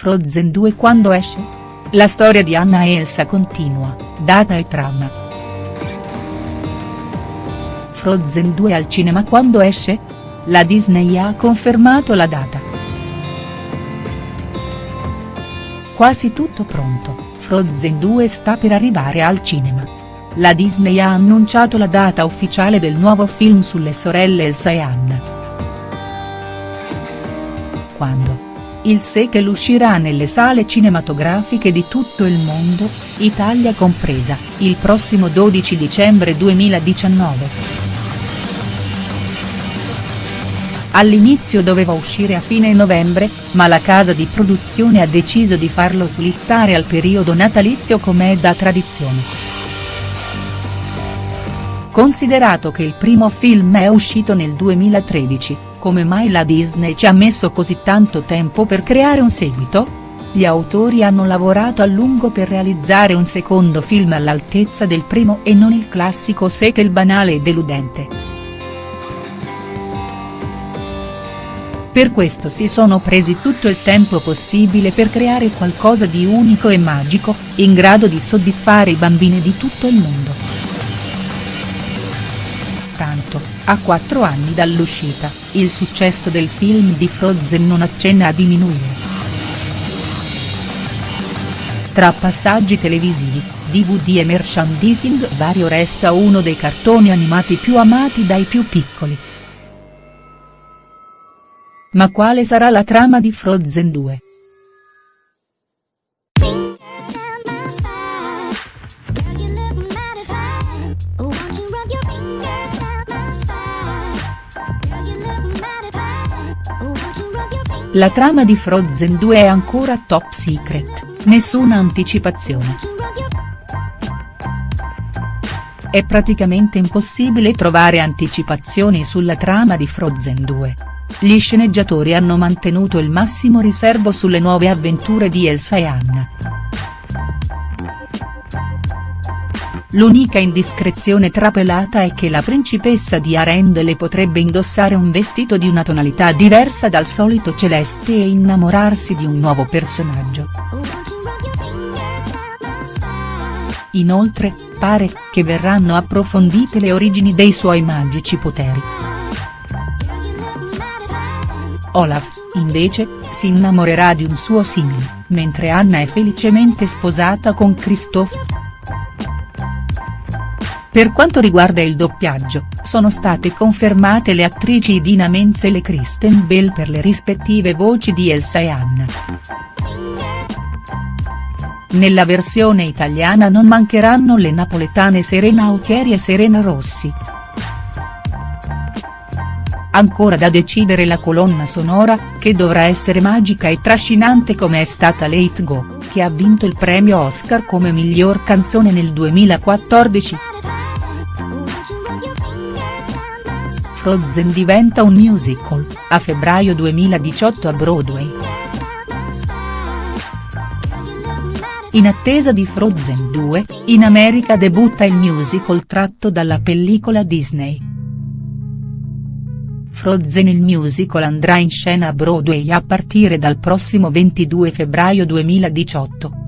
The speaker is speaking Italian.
Frozen 2 quando esce? La storia di Anna e Elsa continua, data e trama. Frozen 2 al cinema quando esce? La Disney ha confermato la data. Quasi tutto pronto, Frozen 2 sta per arrivare al cinema. La Disney ha annunciato la data ufficiale del nuovo film sulle sorelle Elsa e Anna. Quando? Il sequel uscirà nelle sale cinematografiche di tutto il mondo, Italia compresa, il prossimo 12 dicembre 2019. All'inizio doveva uscire a fine novembre, ma la casa di produzione ha deciso di farlo slittare al periodo natalizio come è da tradizione. Considerato che il primo film è uscito nel 2013, come mai la Disney ci ha messo così tanto tempo per creare un seguito? Gli autori hanno lavorato a lungo per realizzare un secondo film all'altezza del primo e non il classico sequel banale e deludente. Per questo si sono presi tutto il tempo possibile per creare qualcosa di unico e magico, in grado di soddisfare i bambini di tutto il mondo. Tanto, a quattro anni dall'uscita, il successo del film di Frozen non accenna a diminuire. Tra passaggi televisivi, DVD e merchandising vario resta uno dei cartoni animati più amati dai più piccoli. Ma quale sarà la trama di Frozen 2?. La trama di Frozen 2 è ancora top secret, nessuna anticipazione. È praticamente impossibile trovare anticipazioni sulla trama di Frozen 2. Gli sceneggiatori hanno mantenuto il massimo riservo sulle nuove avventure di Elsa e Anna. L'unica indiscrezione trapelata è che la principessa di Arendelle potrebbe indossare un vestito di una tonalità diversa dal solito celeste e innamorarsi di un nuovo personaggio. Inoltre, pare che verranno approfondite le origini dei suoi magici poteri. Olaf, invece, si innamorerà di un suo simile, mentre Anna è felicemente sposata con Christophe. Per quanto riguarda il doppiaggio, sono state confermate le attrici Idina Menzel e Kristen Bell per le rispettive voci di Elsa e Anna. Nella versione italiana non mancheranno le napoletane Serena Autieri e Serena Rossi. Ancora da decidere la colonna sonora, che dovrà essere magica e trascinante come è stata Let Go, che ha vinto il premio Oscar come miglior canzone nel 2014. Frozen diventa un musical, a febbraio 2018 a Broadway. In attesa di Frozen 2, in America debutta il musical tratto dalla pellicola Disney. Frozen il musical andrà in scena a Broadway a partire dal prossimo 22 febbraio 2018.